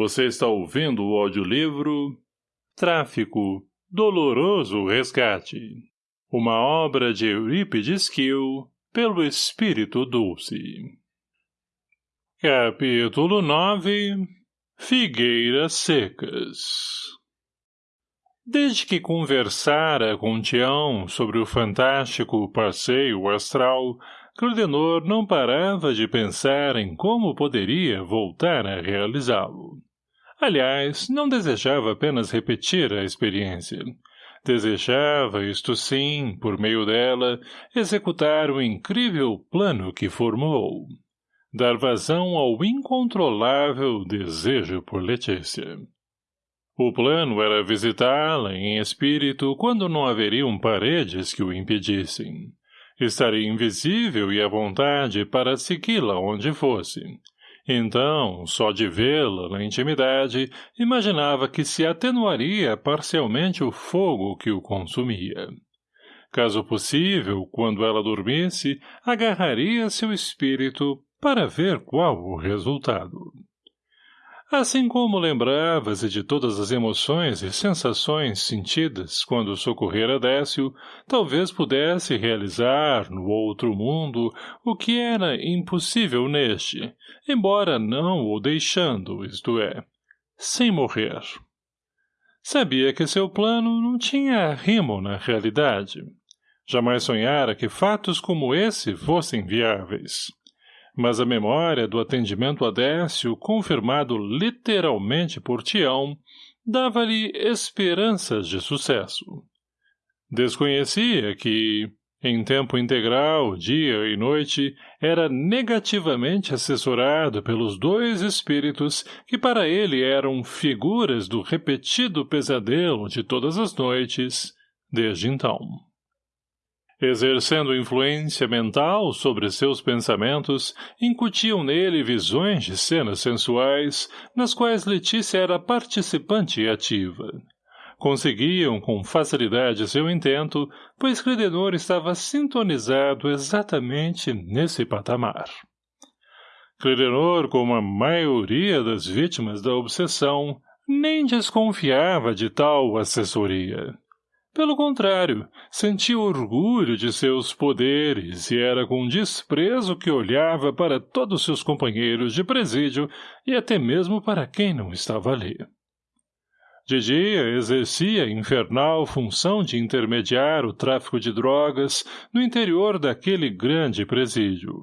Você está ouvindo o audiolivro Tráfico, Doloroso Resgate. Uma obra de Eurípides Kiel, pelo Espírito Dulce. Capítulo 9 Figueiras Secas Desde que conversara com Tião sobre o fantástico passeio astral, Claudenor não parava de pensar em como poderia voltar a realizá-lo. Aliás, não desejava apenas repetir a experiência. Desejava, isto sim, por meio dela, executar o incrível plano que formou. Dar vazão ao incontrolável desejo por Letícia. O plano era visitá-la em espírito quando não haveriam paredes que o impedissem. Estaria invisível e à vontade para segui-la onde fosse, então, só de vê-la na intimidade, imaginava que se atenuaria parcialmente o fogo que o consumia. Caso possível, quando ela dormisse, agarraria seu espírito para ver qual o resultado. Assim como lembrava-se de todas as emoções e sensações sentidas quando socorrera Décio, talvez pudesse realizar no outro mundo o que era impossível neste, embora não o deixando, isto é, sem morrer. Sabia que seu plano não tinha rimo na realidade. Jamais sonhara que fatos como esse fossem viáveis mas a memória do atendimento a Décio, confirmado literalmente por Tião, dava-lhe esperanças de sucesso. Desconhecia que, em tempo integral, dia e noite, era negativamente assessorado pelos dois espíritos que para ele eram figuras do repetido pesadelo de todas as noites, desde então exercendo influência mental sobre seus pensamentos, incutiam nele visões de cenas sensuais, nas quais Letícia era participante e ativa. Conseguiam com facilidade seu intento, pois Credenor estava sintonizado exatamente nesse patamar. Credenor, como a maioria das vítimas da obsessão, nem desconfiava de tal assessoria. Pelo contrário, sentia orgulho de seus poderes e era com desprezo que olhava para todos seus companheiros de presídio e até mesmo para quem não estava ali. De dia, exercia infernal função de intermediar o tráfico de drogas no interior daquele grande presídio.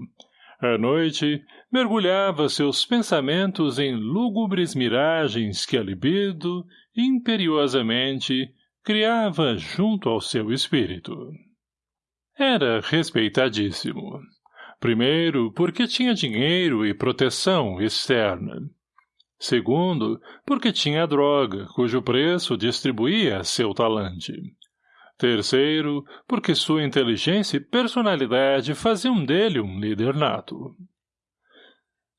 À noite, mergulhava seus pensamentos em lúgubres miragens que a libido, imperiosamente, criava junto ao seu espírito. Era respeitadíssimo. Primeiro, porque tinha dinheiro e proteção externa. Segundo, porque tinha droga, cujo preço distribuía seu talante. Terceiro, porque sua inteligência e personalidade faziam dele um líder nato.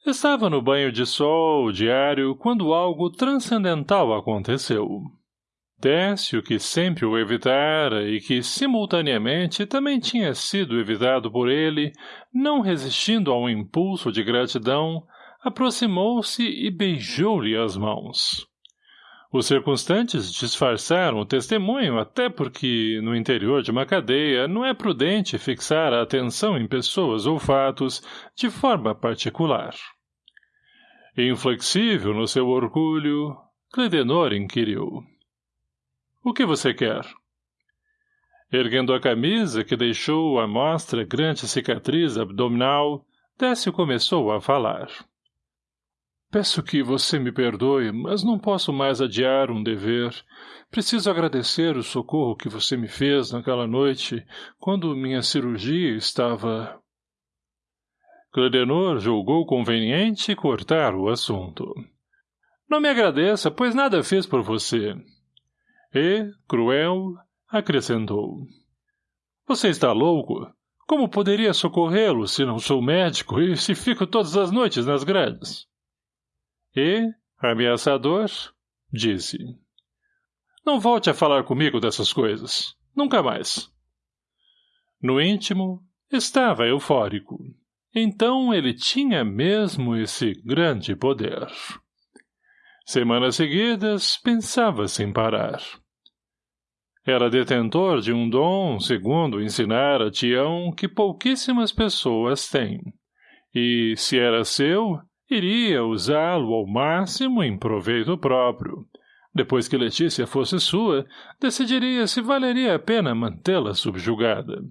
Estava no banho de sol diário quando algo transcendental aconteceu. Décio, que sempre o evitara e que, simultaneamente, também tinha sido evitado por ele, não resistindo a um impulso de gratidão, aproximou-se e beijou-lhe as mãos. Os circunstantes disfarçaram o testemunho até porque, no interior de uma cadeia, não é prudente fixar a atenção em pessoas ou fatos de forma particular. Inflexível no seu orgulho, Cledenor inquiriu. O que você quer? Erguendo a camisa, que deixou à mostra grande cicatriz abdominal, Décio começou a falar. Peço que você me perdoe, mas não posso mais adiar um dever. Preciso agradecer o socorro que você me fez naquela noite, quando minha cirurgia estava... Cledenor julgou conveniente cortar o assunto. Não me agradeça, pois nada fiz por você. E, cruel, acrescentou. Você está louco? Como poderia socorrê-lo se não sou médico e se fico todas as noites nas grades? E, ameaçador, disse. Não volte a falar comigo dessas coisas. Nunca mais. No íntimo, estava eufórico. Então ele tinha mesmo esse grande poder. Semanas seguidas, pensava sem parar. Era detentor de um dom, segundo ensinara Tião, que pouquíssimas pessoas têm. E, se era seu, iria usá-lo ao máximo em proveito próprio. Depois que Letícia fosse sua, decidiria se valeria a pena mantê-la subjugada.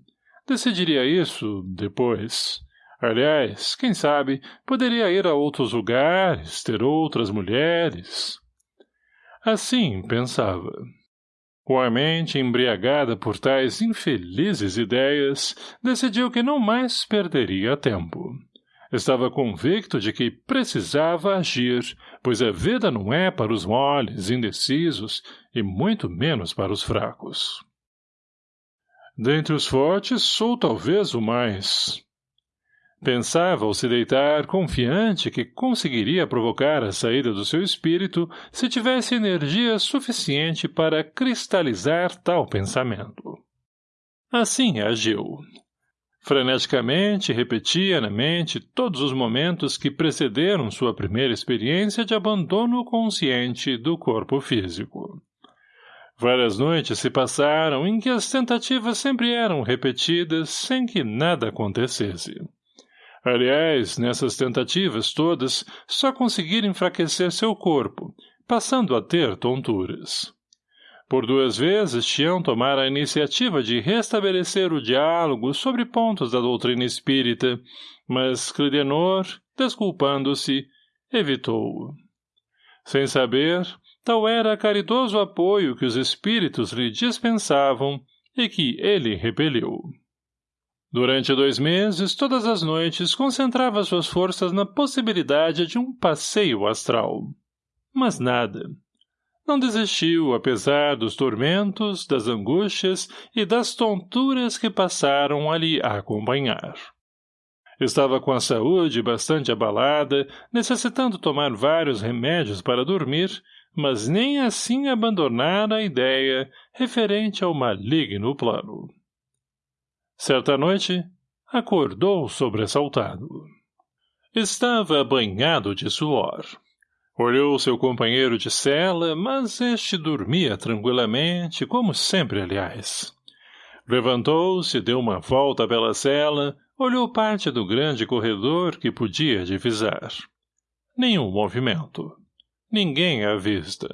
Decidiria isso depois. Aliás, quem sabe, poderia ir a outros lugares, ter outras mulheres. Assim pensava. Com a mente embriagada por tais infelizes ideias, decidiu que não mais perderia tempo. Estava convicto de que precisava agir, pois a vida não é para os moles, indecisos, e muito menos para os fracos. Dentre os fortes, sou talvez o mais. Pensava ao se deitar, confiante que conseguiria provocar a saída do seu espírito se tivesse energia suficiente para cristalizar tal pensamento. Assim agiu. Freneticamente repetia na mente todos os momentos que precederam sua primeira experiência de abandono consciente do corpo físico. Várias noites se passaram em que as tentativas sempre eram repetidas sem que nada acontecesse. Aliás, nessas tentativas todas, só conseguira enfraquecer seu corpo, passando a ter tonturas. Por duas vezes, Tião tomara a iniciativa de restabelecer o diálogo sobre pontos da doutrina espírita, mas Clidenor, desculpando-se, evitou-o. Sem saber, tal era caridoso apoio que os espíritos lhe dispensavam e que ele repeliu. Durante dois meses, todas as noites, concentrava suas forças na possibilidade de um passeio astral. Mas nada não desistiu, apesar dos tormentos, das angústias e das tonturas que passaram a acompanhar. Estava com a saúde bastante abalada, necessitando tomar vários remédios para dormir, mas nem assim abandonara a ideia referente ao maligno plano. Certa noite, acordou sobressaltado. Estava banhado de suor. Olhou seu companheiro de cela, mas este dormia tranquilamente, como sempre, aliás. Levantou-se, deu uma volta pela cela, olhou parte do grande corredor que podia divisar. Nenhum movimento. Ninguém à vista.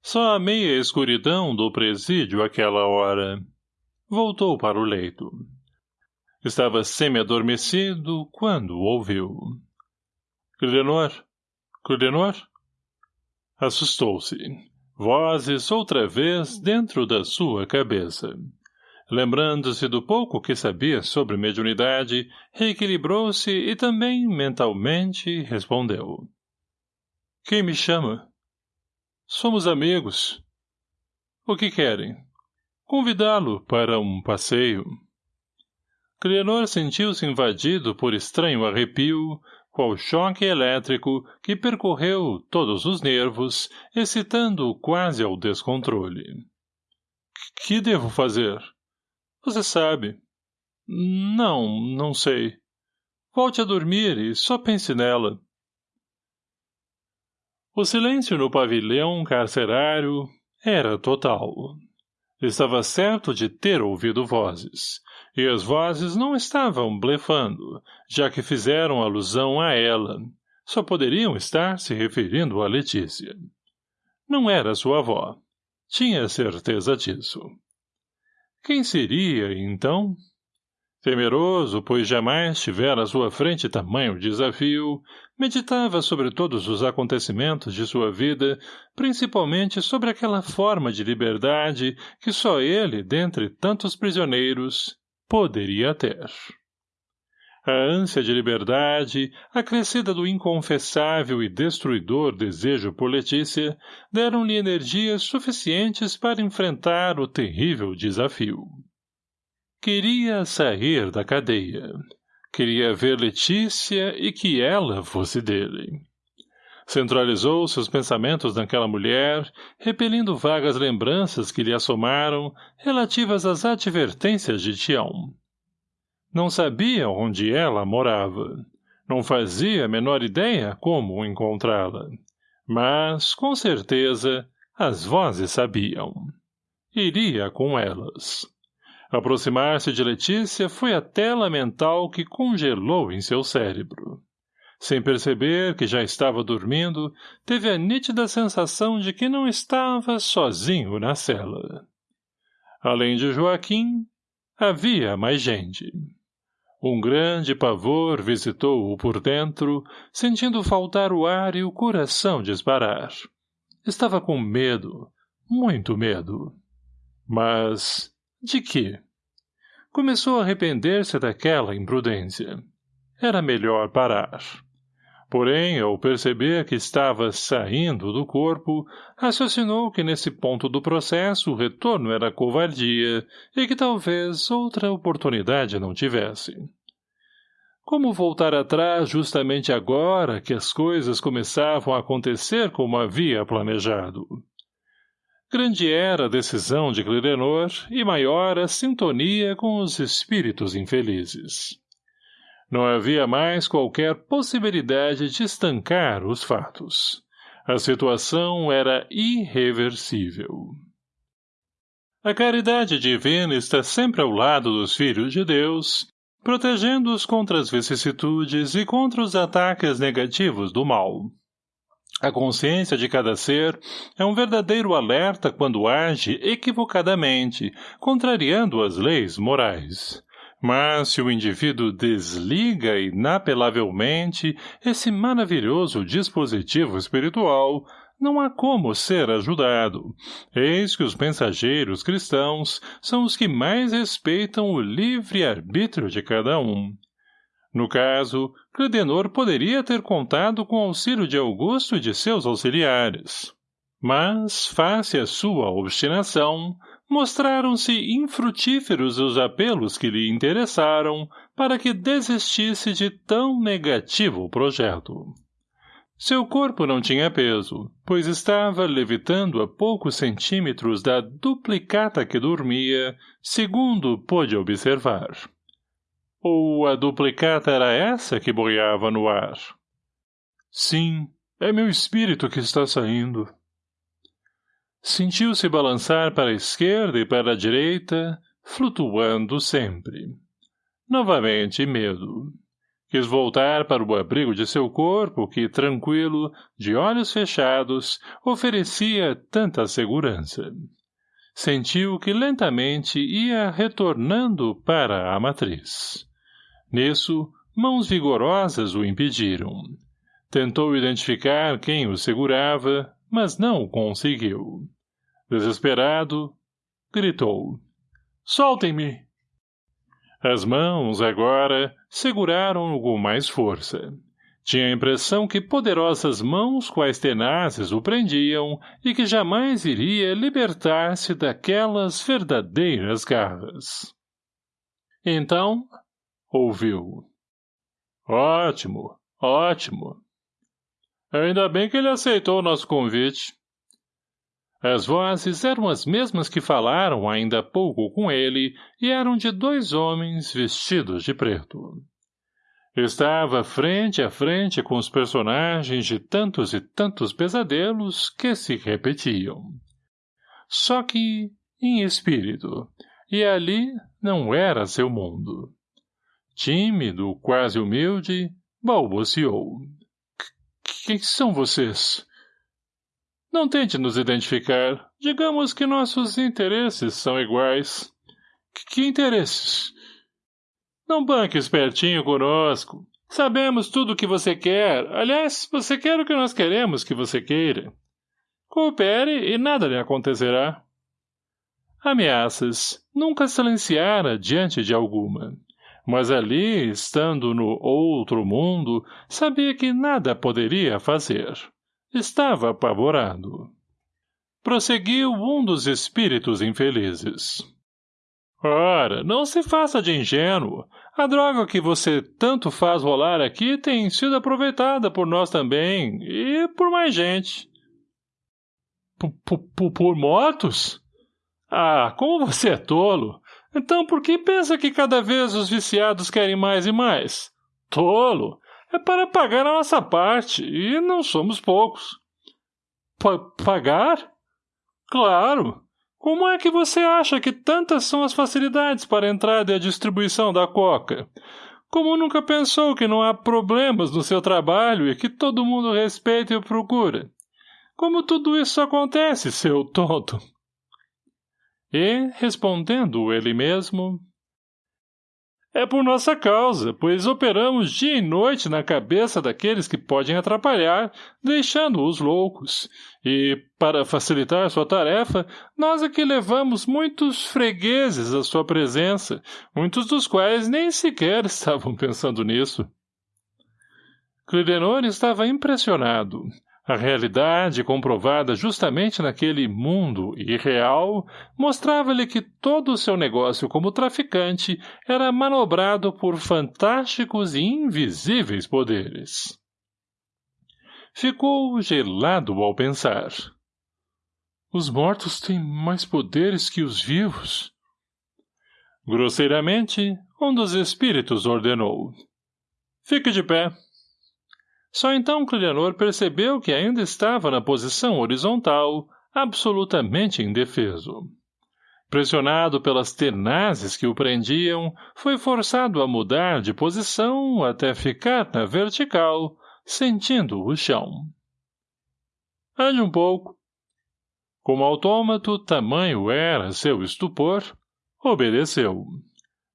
Só a meia escuridão do presídio àquela hora. Voltou para o leito. Estava semi-adormecido quando ouviu. — Glenor, Cludenor? Assustou-se. Vozes outra vez dentro da sua cabeça. Lembrando-se do pouco que sabia sobre mediunidade, reequilibrou-se e também, mentalmente, respondeu. Quem me chama? Somos amigos. O que querem? Convidá-lo para um passeio. Clenor sentiu-se invadido por estranho arrepio, qual choque elétrico que percorreu todos os nervos, excitando-o quase ao descontrole. — Que devo fazer? — Você sabe. — Não, não sei. Volte a dormir e só pense nela. O silêncio no pavilhão carcerário era total. Estava certo de ter ouvido vozes, e as vozes não estavam blefando, já que fizeram alusão a ela. Só poderiam estar se referindo a Letícia. Não era sua avó. Tinha certeza disso. Quem seria, então? Temeroso, pois jamais tivera à sua frente tamanho desafio, meditava sobre todos os acontecimentos de sua vida, principalmente sobre aquela forma de liberdade que só ele, dentre tantos prisioneiros, poderia ter. A ânsia de liberdade, acrescida do inconfessável e destruidor desejo por Letícia, deram-lhe energias suficientes para enfrentar o terrível desafio. Queria sair da cadeia. Queria ver Letícia e que ela fosse dele. Centralizou seus pensamentos naquela mulher, repelindo vagas lembranças que lhe assomaram, relativas às advertências de Tião. Não sabia onde ela morava. Não fazia a menor ideia como encontrá-la. Mas, com certeza, as vozes sabiam. Iria com elas. Aproximar-se de Letícia foi a tela mental que congelou em seu cérebro. Sem perceber que já estava dormindo, teve a nítida sensação de que não estava sozinho na cela. Além de Joaquim, havia mais gente. Um grande pavor visitou-o por dentro, sentindo faltar o ar e o coração disparar. Estava com medo, muito medo. Mas de quê? Começou a arrepender-se daquela imprudência. Era melhor parar. Porém, ao perceber que estava saindo do corpo, raciocinou que nesse ponto do processo o retorno era covardia e que talvez outra oportunidade não tivesse. Como voltar atrás justamente agora que as coisas começavam a acontecer como havia planejado? Grande era a decisão de Clirenor e maior a sintonia com os espíritos infelizes. Não havia mais qualquer possibilidade de estancar os fatos. A situação era irreversível. A caridade divina está sempre ao lado dos filhos de Deus, protegendo-os contra as vicissitudes e contra os ataques negativos do mal. A consciência de cada ser é um verdadeiro alerta quando age equivocadamente, contrariando as leis morais. Mas se o indivíduo desliga inapelavelmente esse maravilhoso dispositivo espiritual, não há como ser ajudado. Eis que os mensageiros cristãos são os que mais respeitam o livre-arbítrio de cada um. No caso, Credenor poderia ter contado com o auxílio de Augusto e de seus auxiliares. Mas, face à sua obstinação, mostraram-se infrutíferos os apelos que lhe interessaram para que desistisse de tão negativo projeto. Seu corpo não tinha peso, pois estava levitando a poucos centímetros da duplicata que dormia, segundo pôde observar. Ou a duplicata era essa que boiava no ar? Sim, é meu espírito que está saindo, Sentiu-se balançar para a esquerda e para a direita, flutuando sempre. Novamente medo. Quis voltar para o abrigo de seu corpo que, tranquilo, de olhos fechados, oferecia tanta segurança. Sentiu que lentamente ia retornando para a matriz. Nisso, mãos vigorosas o impediram. Tentou identificar quem o segurava, mas não o conseguiu. Desesperado, gritou. Soltem-me! As mãos, agora, seguraram-no com mais força. Tinha a impressão que poderosas mãos quais tenazes o prendiam e que jamais iria libertar-se daquelas verdadeiras garras. Então, ouviu. Ótimo, ótimo. Ainda bem que ele aceitou o nosso convite. As vozes eram as mesmas que falaram ainda há pouco com ele e eram de dois homens vestidos de preto. Estava frente a frente com os personagens de tantos e tantos pesadelos que se repetiam. Só que em espírito, e ali não era seu mundo. Tímido, quase humilde, balbuciou. — Quem são vocês? Não tente nos identificar. Digamos que nossos interesses são iguais. Que, interesses? Não banque espertinho conosco. Sabemos tudo o que você quer. Aliás, você quer o que nós queremos que você queira. Coopere e nada lhe acontecerá. Ameaças nunca silenciara diante de alguma. Mas ali, estando no outro mundo, sabia que nada poderia fazer. Estava apavorado. Prosseguiu um dos espíritos infelizes. Ora, não se faça de ingênuo. A droga que você tanto faz rolar aqui tem sido aproveitada por nós também, e por mais gente. P -p por mortos? Ah, como você é tolo! Então por que pensa que cada vez os viciados querem mais e mais? Tolo! É para pagar a nossa parte, e não somos poucos. pagar? Claro. Como é que você acha que tantas são as facilidades para a entrada e a distribuição da coca? Como nunca pensou que não há problemas no seu trabalho e que todo mundo respeita e procura? Como tudo isso acontece, seu tonto? E, respondendo ele mesmo, é por nossa causa, pois operamos dia e noite na cabeça daqueles que podem atrapalhar, deixando-os loucos. E, para facilitar sua tarefa, nós aqui levamos muitos fregueses à sua presença, muitos dos quais nem sequer estavam pensando nisso. Clidenor estava impressionado. A realidade, comprovada justamente naquele mundo irreal, mostrava-lhe que todo o seu negócio como traficante era manobrado por fantásticos e invisíveis poderes. Ficou gelado ao pensar. Os mortos têm mais poderes que os vivos. Grosseiramente, um dos espíritos ordenou. Fique de pé. Só então Clianor percebeu que ainda estava na posição horizontal, absolutamente indefeso. Pressionado pelas tenazes que o prendiam, foi forçado a mudar de posição até ficar na vertical, sentindo o chão. Ande um pouco. Como autômato, tamanho era seu estupor, obedeceu.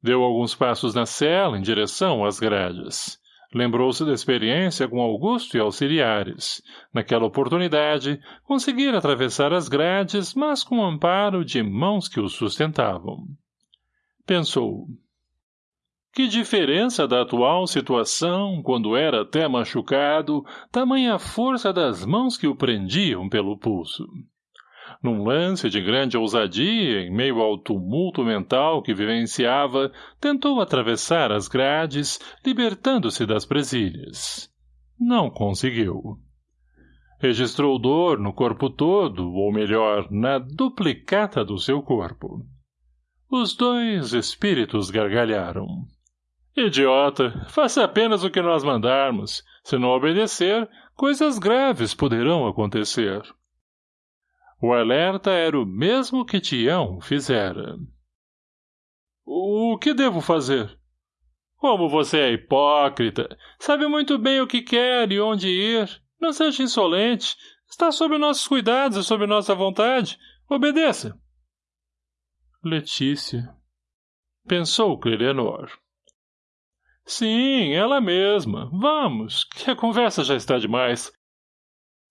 Deu alguns passos na cela em direção às grades. Lembrou-se da experiência com Augusto e auxiliares. Naquela oportunidade, conseguira atravessar as grades, mas com amparo de mãos que o sustentavam. Pensou. Que diferença da atual situação, quando era até machucado, tamanha força das mãos que o prendiam pelo pulso num lance de grande ousadia, em meio ao tumulto mental que vivenciava, tentou atravessar as grades, libertando-se das presilhas. Não conseguiu. Registrou dor no corpo todo, ou melhor, na duplicata do seu corpo. Os dois espíritos gargalharam. Idiota, faça apenas o que nós mandarmos. Se não obedecer, coisas graves poderão acontecer. O alerta era o mesmo que Tião fizera. O que devo fazer? Como você é hipócrita, sabe muito bem o que quer e onde ir. Não seja insolente. Está sob nossos cuidados e sob nossa vontade. Obedeça. Letícia. Pensou Clerenor. Sim, ela mesma. Vamos, que a conversa já está demais.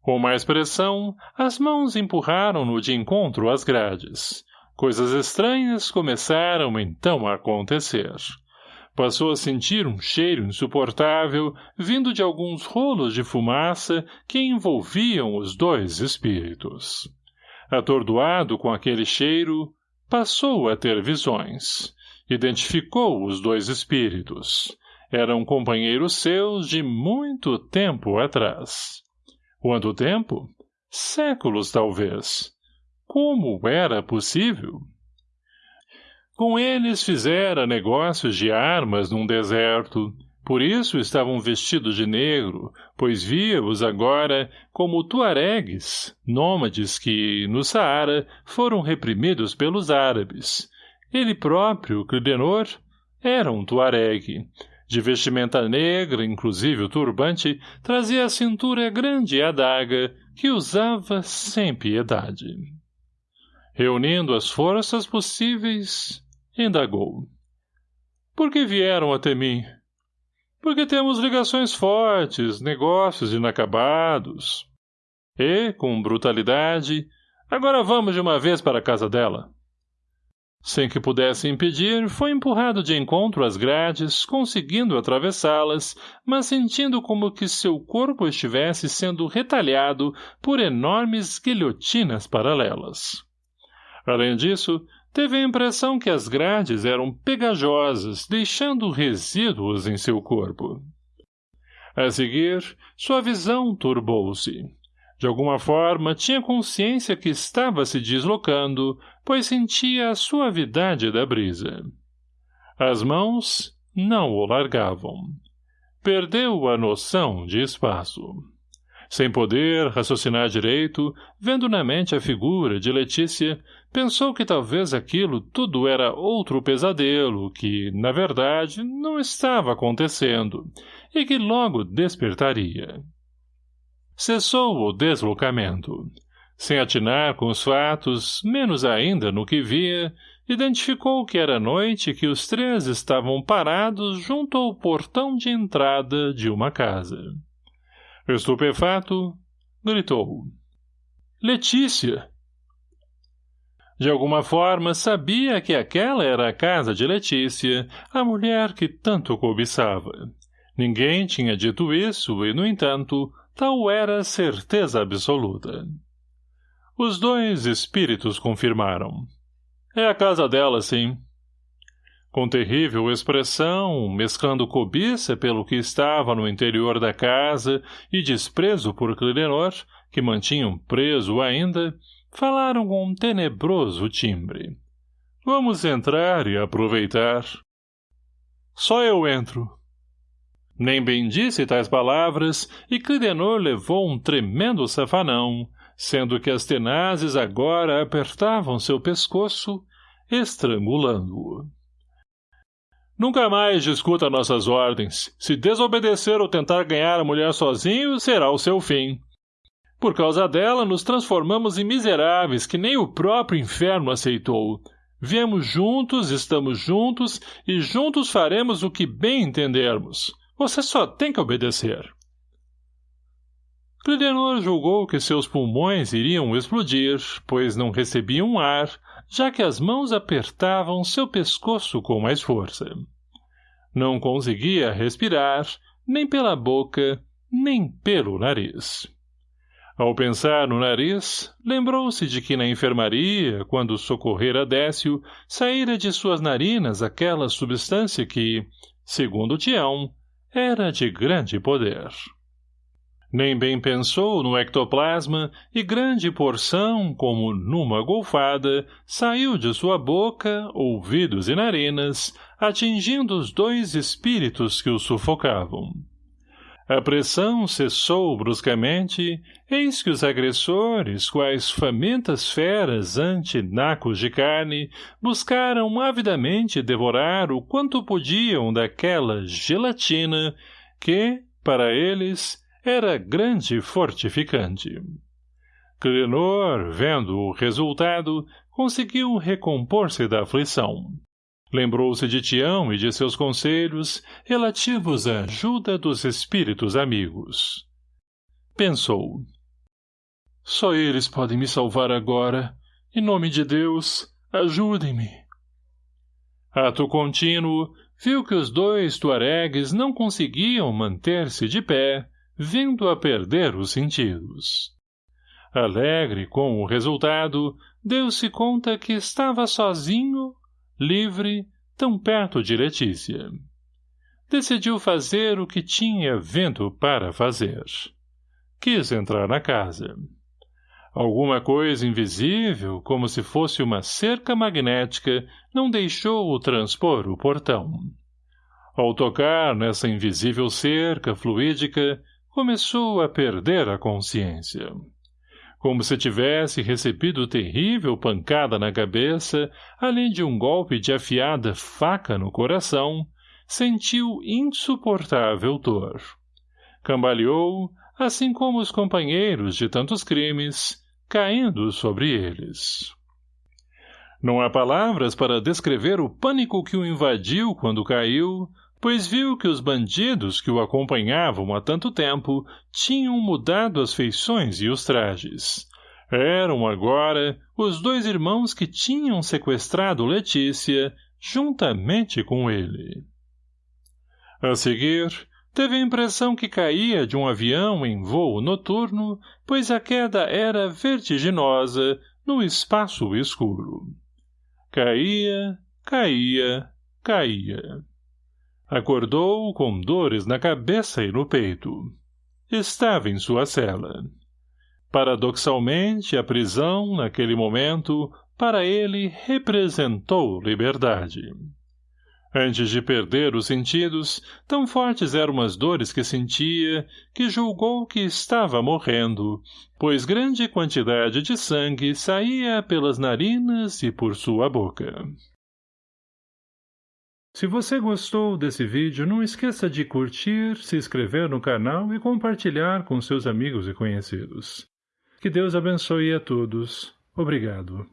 Com mais pressão, as mãos empurraram-no de encontro às grades. Coisas estranhas começaram então a acontecer. Passou a sentir um cheiro insuportável vindo de alguns rolos de fumaça que envolviam os dois espíritos. Atordoado com aquele cheiro, passou a ter visões. Identificou os dois espíritos. Eram companheiros seus de muito tempo atrás. Quanto tempo? Séculos, talvez. Como era possível? Com eles fizera negócios de armas num deserto, por isso estavam vestidos de negro, pois via-os agora como tuaregues, nômades que, no Saara, foram reprimidos pelos árabes. Ele próprio, Clidenor, era um tuaregue, de vestimenta negra, inclusive o turbante, trazia à cintura grande adaga, que usava sem piedade. Reunindo as forças possíveis, indagou. Por que vieram até mim? Porque temos ligações fortes, negócios inacabados. E, com brutalidade, agora vamos de uma vez para a casa dela. Sem que pudesse impedir, foi empurrado de encontro às grades, conseguindo atravessá-las, mas sentindo como que seu corpo estivesse sendo retalhado por enormes guilhotinas paralelas. Além disso, teve a impressão que as grades eram pegajosas, deixando resíduos em seu corpo. A seguir, sua visão turbou-se. De alguma forma, tinha consciência que estava se deslocando, pois sentia a suavidade da brisa. As mãos não o largavam. Perdeu a noção de espaço. Sem poder raciocinar direito, vendo na mente a figura de Letícia, pensou que talvez aquilo tudo era outro pesadelo que, na verdade, não estava acontecendo, e que logo despertaria. Cessou o deslocamento. Sem atinar com os fatos, menos ainda no que via, identificou que era noite que os três estavam parados junto ao portão de entrada de uma casa. Estupefato, gritou. Letícia! De alguma forma, sabia que aquela era a casa de Letícia, a mulher que tanto cobiçava. Ninguém tinha dito isso e, no entanto, tal era certeza absoluta. Os dois espíritos confirmaram. É a casa dela, sim. Com terrível expressão, mesclando cobiça pelo que estava no interior da casa e desprezo por Clilenor, que mantinham preso ainda, falaram com um tenebroso timbre. Vamos entrar e aproveitar. Só eu entro. Nem bem disse tais palavras, e Clidenor levou um tremendo safanão, sendo que as tenazes agora apertavam seu pescoço, estrangulando-o. Nunca mais discuta nossas ordens. Se desobedecer ou tentar ganhar a mulher sozinho, será o seu fim. Por causa dela, nos transformamos em miseráveis que nem o próprio inferno aceitou. Viemos juntos, estamos juntos, e juntos faremos o que bem entendermos. Você só tem que obedecer. Clidenor julgou que seus pulmões iriam explodir, pois não recebiam ar, já que as mãos apertavam seu pescoço com mais força. Não conseguia respirar, nem pela boca, nem pelo nariz. Ao pensar no nariz, lembrou-se de que na enfermaria, quando socorrera Décio, saíra de suas narinas aquela substância que, segundo Tião, era de grande poder. Nem bem pensou no ectoplasma e grande porção, como numa golfada, saiu de sua boca, ouvidos e narinas, atingindo os dois espíritos que o sufocavam. A pressão cessou bruscamente, eis que os agressores, quais famintas feras ante nacos de carne, buscaram avidamente devorar o quanto podiam daquela gelatina que, para eles, era grande fortificante. Clenor, vendo o resultado, conseguiu recompor-se da aflição. Lembrou-se de Tião e de seus conselhos relativos à ajuda dos espíritos amigos. Pensou. Só eles podem me salvar agora. Em nome de Deus, ajudem-me. Ato contínuo, viu que os dois tuaregues não conseguiam manter-se de pé, vindo a perder os sentidos. Alegre com o resultado, deu-se conta que estava sozinho livre, tão perto de Letícia. Decidiu fazer o que tinha vento para fazer. Quis entrar na casa. Alguma coisa invisível, como se fosse uma cerca magnética, não deixou-o transpor o portão. Ao tocar nessa invisível cerca fluídica, começou a perder a consciência como se tivesse recebido terrível pancada na cabeça, além de um golpe de afiada faca no coração, sentiu insuportável dor. Cambaleou, assim como os companheiros de tantos crimes, caindo sobre eles. Não há palavras para descrever o pânico que o invadiu quando caiu, pois viu que os bandidos que o acompanhavam há tanto tempo tinham mudado as feições e os trajes. Eram agora os dois irmãos que tinham sequestrado Letícia, juntamente com ele. A seguir, teve a impressão que caía de um avião em voo noturno, pois a queda era vertiginosa no espaço escuro. Caía, caía, caía. Acordou com dores na cabeça e no peito. Estava em sua cela. Paradoxalmente, a prisão, naquele momento, para ele, representou liberdade. Antes de perder os sentidos, tão fortes eram as dores que sentia, que julgou que estava morrendo, pois grande quantidade de sangue saía pelas narinas e por sua boca. Se você gostou desse vídeo, não esqueça de curtir, se inscrever no canal e compartilhar com seus amigos e conhecidos. Que Deus abençoe a todos. Obrigado.